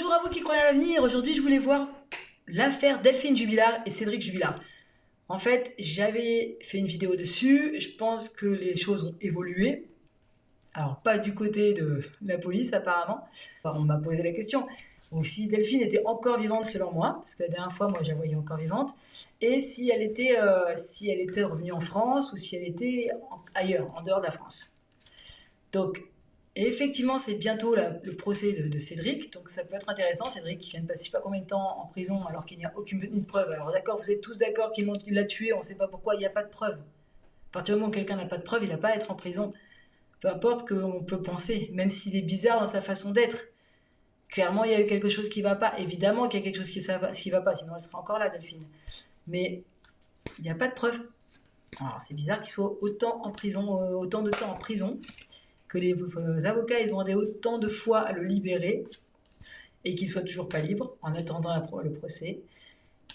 bonjour à vous qui croyez à l'avenir. Aujourd'hui, je voulais voir l'affaire Delphine Jubilard et Cédric Jubilard. En fait, j'avais fait une vidéo dessus. Je pense que les choses ont évolué. Alors, pas du côté de la police, apparemment. on m'a posé la question. Ou si Delphine était encore vivante selon moi, parce que la dernière fois, moi, je la voyais encore vivante, et si elle était, euh, si elle était revenue en France ou si elle était ailleurs, en dehors de la France. Donc, et effectivement, c'est bientôt le procès de, Cédric, donc ça peut être intéressant. Cédric qui vient de passer je sais pas combien de temps en prison alors qu'il n'y a aucune preuve. Alors d'accord, vous êtes tous d'accord qu'il l'a tué, on ne sait pas pourquoi, il n'y a pas de preuve. À partir du moment où quelqu'un n'a pas de preuve, il n'a pas à être en prison. Peu importe ce qu'on peut penser, même s'il est bizarre dans sa façon d'être. Clairement, il y a eu quelque chose qui ne va pas. Évidemment qu'il y a quelque chose qui ne va pas, sinon elle serait encore là, Delphine. Mais il n'y a pas de preuve. Alors c'est bizarre qu'il soit autant en prison, euh, autant de temps en prison que les avocats aient demandé autant de fois à le libérer et qu'il soit toujours pas libre en attendant le procès.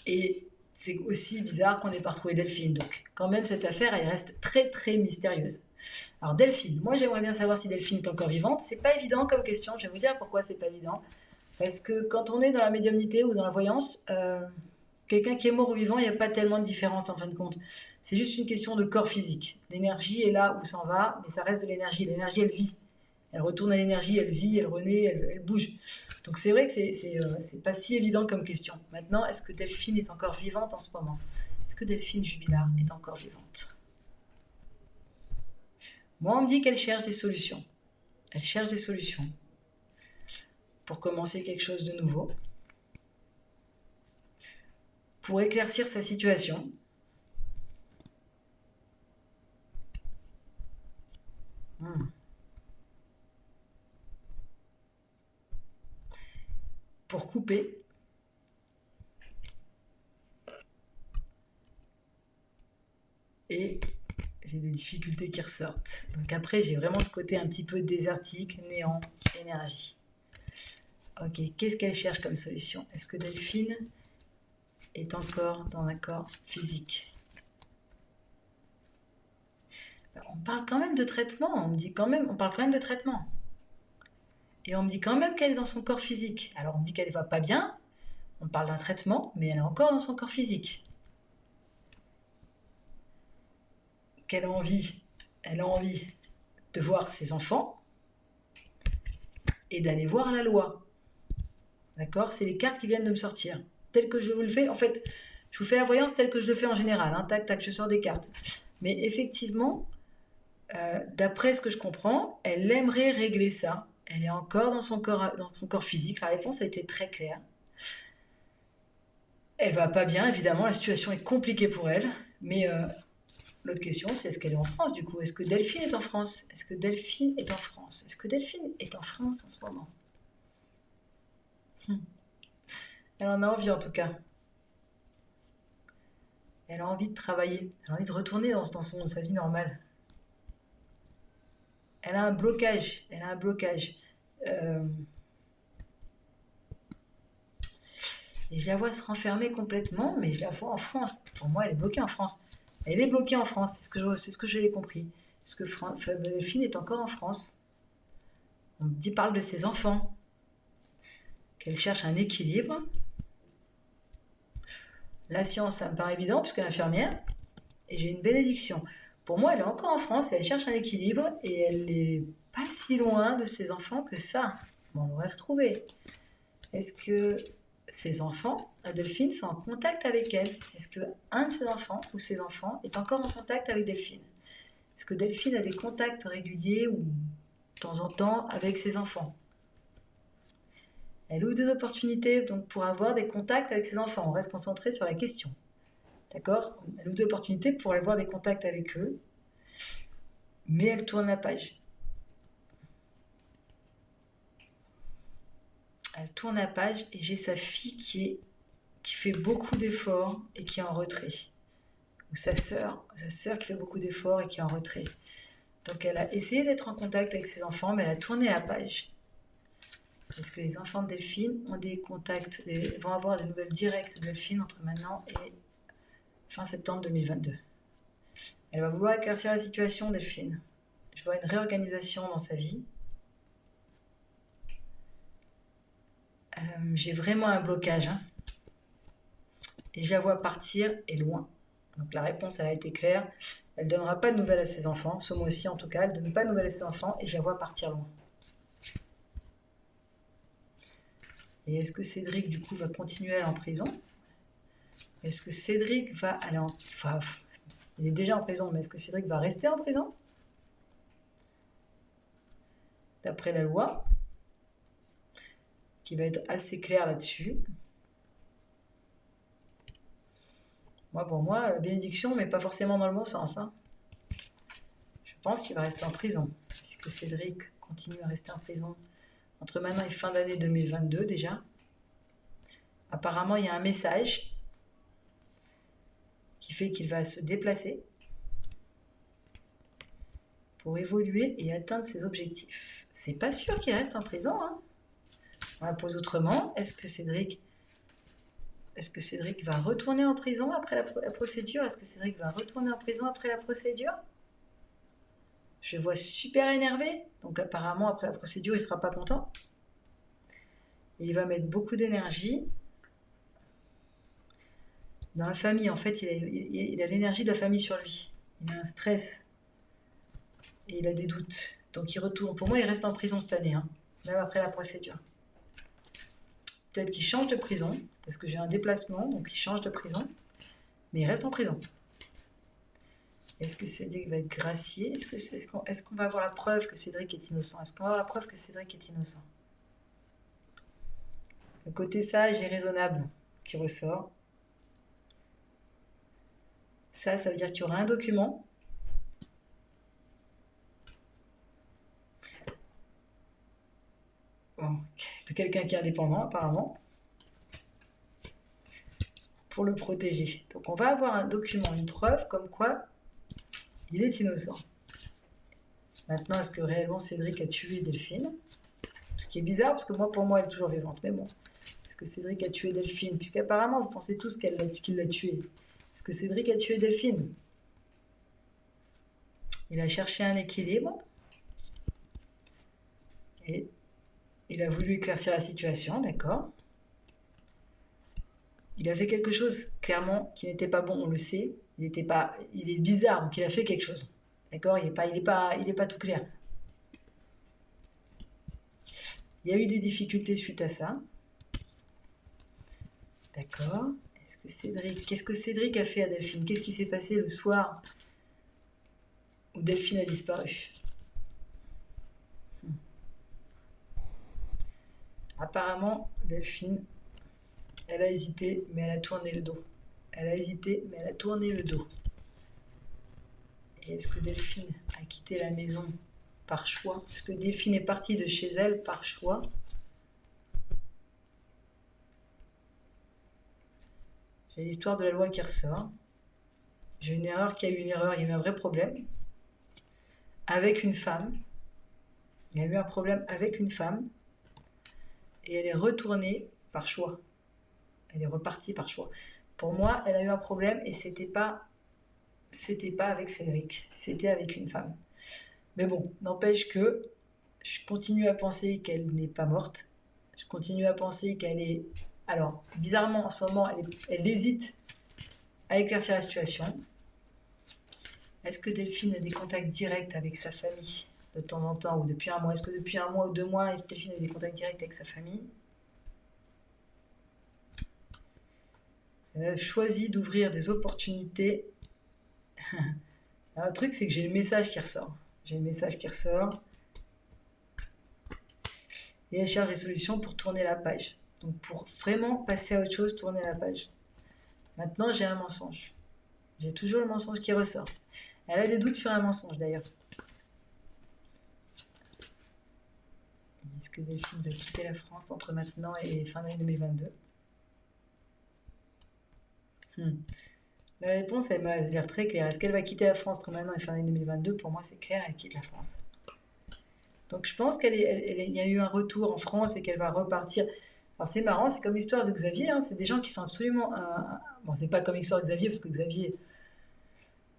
Et c'est aussi bizarre qu'on n'ait pas retrouvé Delphine. Donc, quand même, cette affaire, elle reste très, très mystérieuse. Alors, Delphine, moi, j'aimerais bien savoir si Delphine est encore vivante. C'est pas évident comme question. Je vais vous dire pourquoi c'est pas évident. Parce que quand on est dans la médiumnité ou dans la voyance, euh, quelqu'un qui est mort ou vivant, il n'y a pas tellement de différence en fin de compte. C'est juste une question de corps physique. L'énergie est là où s'en va, mais ça reste de l'énergie. L'énergie, elle vit. Elle retourne à l'énergie, elle vit, elle renaît, elle, bouge. Donc c'est vrai que c'est euh, pas si évident comme question. Maintenant, est-ce que Delphine est encore vivante en ce moment? Est-ce que Delphine Jubilard est encore vivante? Moi, on me dit qu'elle cherche des solutions. Elle cherche des solutions pour commencer quelque chose de nouveau, pour éclaircir sa situation. Hmm. Pour couper. Et j'ai des difficultés qui ressortent. Donc après, j'ai vraiment ce côté un petit peu désertique, néant, énergie. Ok, qu'est-ce qu'elle cherche comme solution? Est-ce que Delphine est encore dans un corps physique. On parle quand même de traitement, on me dit quand même, on parle quand même de traitement. Et on me dit quand même qu'elle est dans son corps physique. Alors on me dit qu'elle ne va pas bien, on parle d'un traitement, mais elle est encore dans son corps physique. Qu'elle envie, elle a envie de voir ses enfants et d'aller voir la loi. D'accord? C'est les cartes qui viennent de me sortir tel que je vous le fais. En fait, je vous fais la voyance telle que je le fais en général. Hein. Tac, tac, je sors des cartes. Mais effectivement, euh, d'après ce que je comprends, elle aimerait régler ça. Elle est encore dans son corps, dans son corps physique. La réponse a été très claire. Elle va pas bien, évidemment. La situation est compliquée pour elle. Mais euh, l'autre question, c'est est-ce qu'elle est en France du coup? Est-ce que Delphine est en France? Est-ce que Delphine est en France? Est-ce que Delphine est en France en ce moment? Hmm. Elle en a envie en tout cas. Elle a envie de travailler. Elle a envie de retourner dans, son, sa vie normale. Elle a un blocage. Elle a un blocage. Euh, et je la vois se renfermer complètement, mais je la vois en France. Pour moi, elle est bloquée en France. Elle est bloquée en France, c'est ce que je, ce j'ai compris. Est-ce que Delphine est encore en France On me dit, parle de ses enfants, qu'elle cherche un équilibre, la science, ça me paraît évident, puisque l'infirmière, et j'ai une bénédiction. Pour moi, elle est encore en France et elle cherche un équilibre et elle n'est pas si loin de ses enfants que ça. On l'aurait retrouvé. Est-ce que ses enfants, Delphine, sont en contact avec elle? Est-ce que un de ses enfants ou ses enfants est encore en contact avec Delphine? Est-ce que Delphine a des contacts réguliers ou de temps en temps avec ses enfants? Elle ouvre des opportunités donc, pour avoir des contacts avec ses enfants. On reste concentré sur la question. D'accord? Elle ouvre des opportunités pour avoir des contacts avec eux, mais elle tourne la page. Elle tourne la page et j'ai sa fille qui, fait beaucoup d'efforts et qui est en retrait. Ou sa sœur, sa sœur qui fait beaucoup d'efforts et qui est en retrait. Donc elle a essayé d'être en contact avec ses enfants, mais elle a tourné la page. Parce que les enfants de Delphine vont avoir des nouvelles directes de Delphine entre maintenant et fin septembre 2022. Elle va vouloir éclaircir la situation, Delphine. Je vois une réorganisation dans sa vie. Euh, j'ai vraiment un blocage. Hein. Et je la vois partir et loin. Donc la réponse, elle a été claire. Elle ne donnera pas de nouvelles à ses enfants, ce mois-ci en tout cas. Elle ne donne pas de nouvelles à ses enfants et je la vois partir loin. Et est-ce que Cédric, du coup, va continuer à aller en prison? Est-ce que Cédric va aller en... Enfin, il est déjà en prison, mais est-ce que Cédric va rester en prison? D'après la loi, qui va être assez claire là-dessus. Moi, pour moi, bénédiction, mais pas forcément dans le bon sens. Hein. Je pense qu'il va rester en prison. Est-ce que Cédric continue à rester en prison? Entre maintenant et fin d'année 2022 déjà. Apparemment, il y a un message qui fait qu'il va se déplacer pour évoluer et atteindre ses objectifs. C'est pas sûr qu'il reste en prison. Hein. On la pose autrement. Est-ce que Cédric va retourner en prison après la procédure? Est-ce que Cédric va retourner en prison après la procédure? Je vois super énervé. Donc apparemment, après la procédure, il ne sera pas content. il va mettre beaucoup d'énergie. Dans la famille, en fait, il a l'énergie de la famille sur lui. Il a un stress. Et il a des doutes. Donc il retourne. Pour moi, il reste en prison cette année, hein, même après la procédure. Peut-être qu'il change de prison, parce que j'ai un déplacement, donc il change de prison. Mais il reste en prison. Est-ce que Cédric va être gracié? Est-ce qu'on va avoir la preuve que Cédric est innocent? Est-ce qu'on va avoir la preuve que Cédric est innocent? Le côté sage et raisonnable qui ressort. Ça, ça veut dire qu'il y aura un document. De quelqu'un qui est indépendant apparemment. Pour le protéger. Donc on va avoir un document, une preuve comme quoi il est innocent. Maintenant, est-ce que réellement Cédric a tué Delphine? Ce qui est bizarre, parce que moi, pour moi, elle est toujours vivante. Mais bon, est-ce que Cédric a tué Delphine? Puisqu'apparemment, vous pensez tous qu'il l'a tué. Est-ce que Cédric a tué Delphine? Il a cherché un équilibre. Et il a voulu éclaircir la situation, d'accord? Il a fait quelque chose, clairement, qui n'était pas bon, on le sait il était pas, il est bizarre, donc il a fait quelque chose. D'accord? Il n'est pas, il est pas, il est pas tout clair. Il y a eu des difficultés suite à ça. D'accord. Est-ce que Cédric, qu'est-ce que Cédric a fait à Delphine? Qu'est-ce qui s'est passé le soir où Delphine a disparu? Apparemment, Delphine, elle a hésité, mais elle a tourné le dos. Elle a hésité, mais elle a tourné le dos. Et est-ce que Delphine a quitté la maison par choix? Est-ce que Delphine est partie de chez elle par choix? J'ai l'histoire de la loi qui ressort. J'ai une erreur qui a eu une erreur, il y a eu un vrai problème. Avec une femme. Il y a eu un problème avec une femme. Et elle est retournée par choix. Elle est repartie par choix. Pour moi, elle a eu un problème et c'était pas pas avec Cédric, c'était avec une femme. Mais bon, n'empêche que je continue à penser qu'elle n'est pas morte. Je continue à penser qu'elle est. Alors, bizarrement, en ce moment, elle, elle hésite à éclaircir la situation. Est-ce que Delphine a des contacts directs avec sa famille de temps en temps ou depuis un mois? Est-ce que depuis un mois ou deux mois, Delphine a des contacts directs avec sa famille? Elle a choisi d'ouvrir des opportunités. le truc, c'est que j'ai le message qui ressort. J'ai le message qui ressort. Et elle cherche des solutions pour tourner la page. Donc pour vraiment passer à autre chose, tourner la page. Maintenant, j'ai un mensonge. J'ai toujours le mensonge qui ressort. Elle a des doutes sur un mensonge d'ailleurs. Est-ce que Delphine va quitter la France entre maintenant et fin d'année 2022 Hmm. La réponse, elle m'a l'air très claire. Est-ce qu'elle va quitter la France entre maintenant et fin 2022 Pour moi, c'est clair, elle quitte la France. Donc je pense qu'il y a eu un retour en France et qu'elle va repartir. Alors c'est marrant, c'est comme l'histoire de Xavier. Hein. C'est des gens qui sont absolument. Bon, c'est pas comme l'histoire de Xavier, parce que Xavier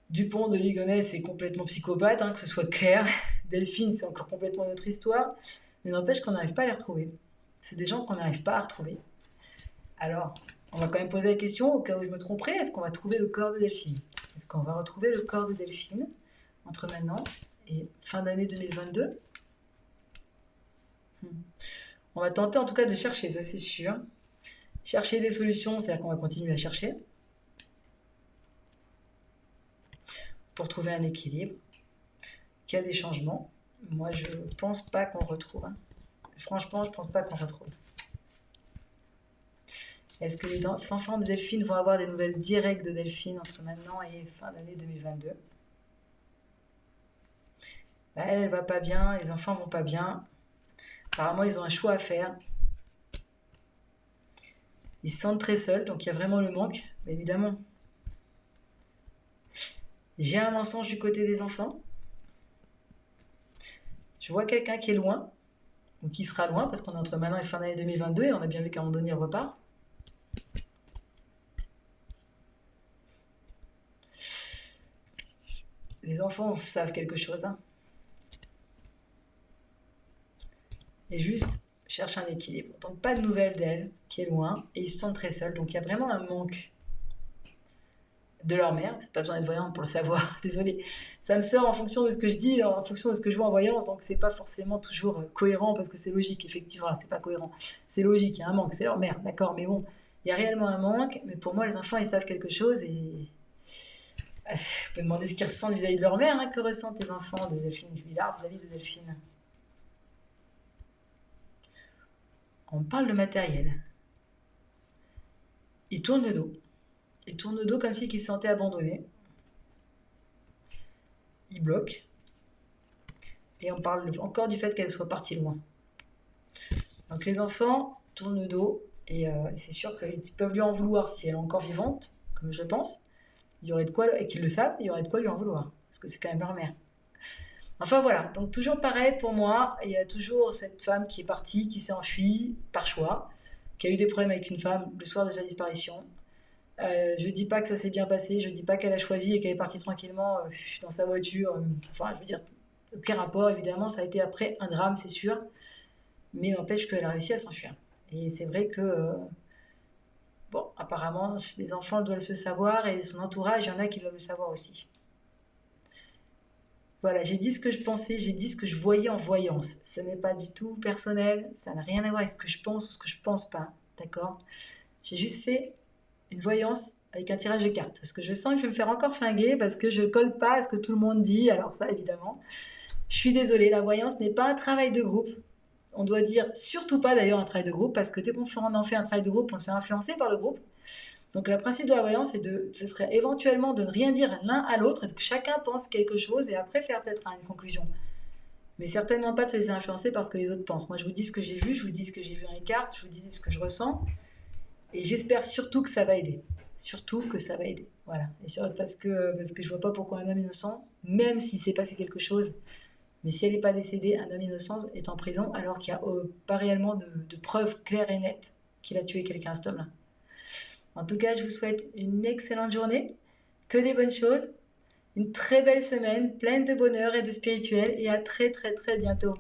Dupont de Ligonnès est complètement psychopathe, hein, que ce soit clair. Delphine, c'est encore complètement une autre histoire. Mais n'empêche qu'on n'arrive pas à les retrouver. c'est des gens qu'on n'arrive pas à retrouver. Alors, on va quand même poser la question, au cas où je me tromperais, est-ce qu'on va trouver le corps de Delphine? Est-ce qu'on va retrouver le corps de Delphine entre maintenant et fin d'année 2022 hmm. On va tenter en tout cas de chercher, ça c'est sûr. Chercher des solutions, c'est-à-dire qu'on va continuer à chercher. Pour trouver un équilibre. Qu'il y a des changements. Moi, je pense pas qu'on retrouve. Hein. Franchement, je pense pas qu'on retrouve. Est-ce que les enfants de Delphine vont avoir des nouvelles directes de Delphine entre maintenant et fin d'année 2022 bah, Elle, elle va pas bien, les enfants vont pas bien. Apparemment, ils ont un choix à faire. Ils se sentent très seuls, donc il y a vraiment le manque, évidemment. J'ai un mensonge du côté des enfants. Je vois quelqu'un qui est loin, ou qui sera loin, parce qu'on est entre maintenant et fin d'année 2022, et on a bien vu qu'à un moment donné, il repart. Les enfants savent quelque chose. Hein. Et juste cherche un équilibre. Donc pas de nouvelles d'elle, qui est loin, et ils se sentent très seuls. Donc il y a vraiment un manque de leur mère. C'est pas besoin d'être voyante pour le savoir. Désolée. Ça me sort en fonction de ce que je dis, en fonction de ce que je vois en voyance. Donc c'est pas forcément toujours cohérent parce que c'est logique. Effectivement, c'est pas cohérent. C'est logique. Il y a un manque. C'est leur mère. D'accord. Mais bon, il y a réellement un manque. Mais pour moi, les enfants, ils savent quelque chose et vous pouvez demander ce qu'ils ressentent vis-à-vis de leur mère. Hein. Que ressentent les enfants de Delphine Jubilard vis-à-vis de Delphine? On parle de matériel. Il tourne le dos. Il tourne le dos comme s'il se sentait abandonné. Il bloque. Et on parle encore du fait qu'elle soit partie loin. Donc les enfants tournent le dos et euh, c'est sûr qu'ils peuvent lui en vouloir si elle est encore vivante, comme je pense il y aurait de quoi, et qu'ils le savent, il y aurait de quoi lui en vouloir, parce que c'est quand même leur mère. Enfin voilà, donc toujours pareil pour moi, il y a toujours cette femme qui est partie, qui s'est enfuie par choix, qui a eu des problèmes avec une femme le soir de sa disparition. Euh, je dis pas que ça s'est bien passé, je dis pas qu'elle a choisi et qu'elle est partie tranquillement euh, dans sa voiture. Euh, enfin, je veux dire, aucun rapport, évidemment, ça a été après un drame, c'est sûr, mais n'empêche qu'elle a réussi à s'enfuir. Et c'est vrai que euh, apparemment, les enfants doivent le savoir et son entourage, il y en a qui doivent le savoir aussi. Voilà, j'ai dit ce que je pensais, j'ai dit ce que je voyais en voyance. Ce n'est pas du tout personnel, ça n'a rien à voir avec ce que je pense ou ce que je pense pas, d'accord? J'ai juste fait une voyance avec un tirage de cartes. Parce que je sens que je vais me faire encore flinguer parce que je colle pas à ce que tout le monde dit. Alors ça, évidemment, je suis désolée, la voyance n'est pas un travail de groupe on doit dire surtout pas d'ailleurs un travail de groupe, parce que dès qu'on en fait un travail de groupe, on se fait influencer par le groupe. Donc le principe de la voyance, c'est de, ce serait éventuellement de ne rien dire l'un à l'autre, et que chacun pense quelque chose, et après faire peut-être une conclusion. Mais certainement pas de se laisser influencer parce que les autres pensent. Moi, je vous dis ce que j'ai vu, je vous dis ce que j'ai vu dans les cartes, je vous dis ce que je ressens, et j'espère surtout que ça va aider. Surtout que ça va aider. Voilà. Et parce que, parce que je vois pas pourquoi un homme innocent, même s'il s'est passé quelque chose, mais si elle n'est pas décédée, un homme innocent est en prison alors qu'il n'y a euh, pas réellement de, preuves claires et nettes qu'il a tué quelqu'un, cet homme-là. En tout cas, je vous souhaite une excellente journée, que des bonnes choses, une très belle semaine, pleine de bonheur et de spirituel, et à très très très bientôt.